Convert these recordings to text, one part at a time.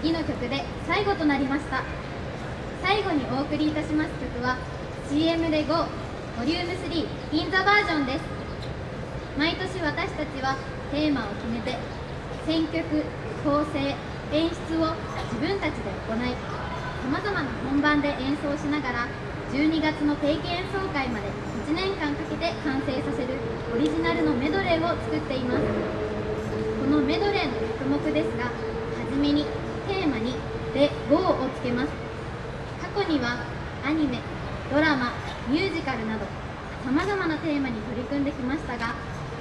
次の曲で最後となりました。最後にお送りいたします曲は CM で GO ボリューム3 in the バージョンです。毎年私たちはテーマを決めて選曲構成演出を自分たちで行いさまざまな本番で演奏しながら12月の定期演奏会まで1年間かけて完成させるオリジナルのメドレーを作っています。このメドレーの曲目ですがはじめに「で GO」をつけます。過去にはアニメドラマミュージカルなどさまざまなテーマに取り組んできましたが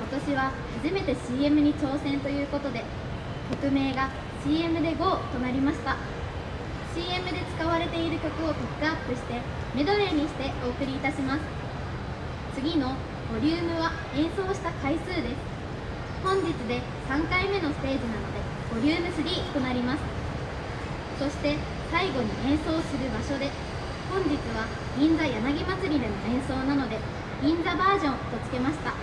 今年は初めて CM に挑戦ということで曲名が CM で GO となりました。CM で使われている曲をピックアップしてメドレーにしてお送りいたします。次のボリュームは演奏した回数です。本日で3回目のステージなのでボリューム3となります。そして最後に演奏する場所で本日は銀座柳祭りでの演奏なので銀座バージョンとつけました。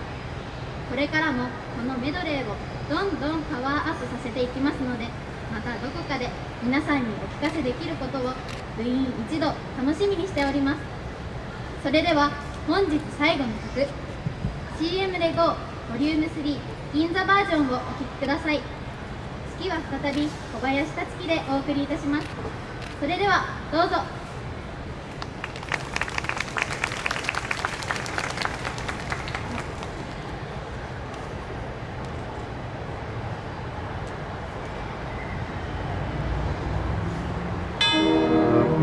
これからもこのメドレーをどんどんパワーアップさせていきますのでまたどこかで皆さんにお聞かせできることを部員一同楽しみにしております。それでは本日最後の曲 CM で GO ボリューム3銀座バージョンをお聴きください。月は再び小林達樹でお送りいたします。それではどうぞ。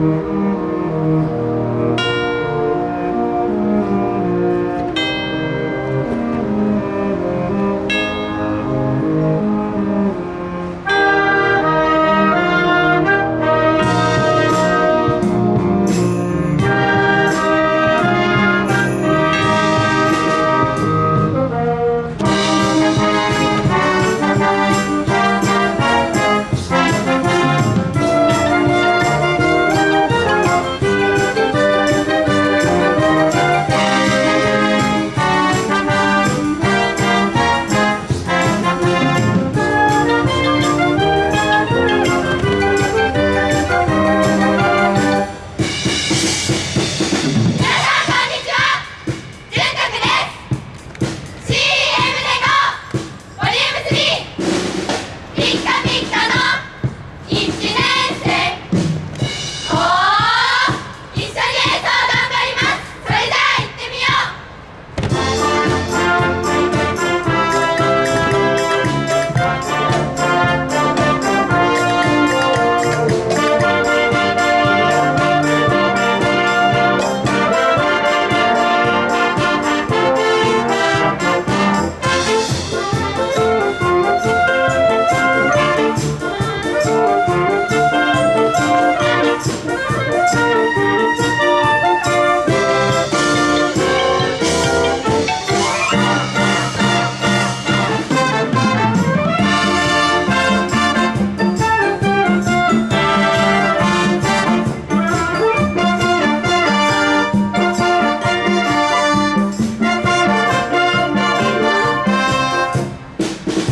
皆さん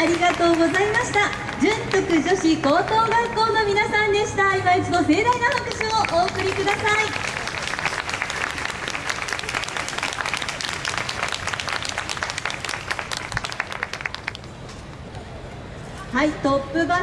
ありがとうございました。純徳女子高等学校の皆さんでした。今一度盛大な拍手をお送りください。はいトップバッター。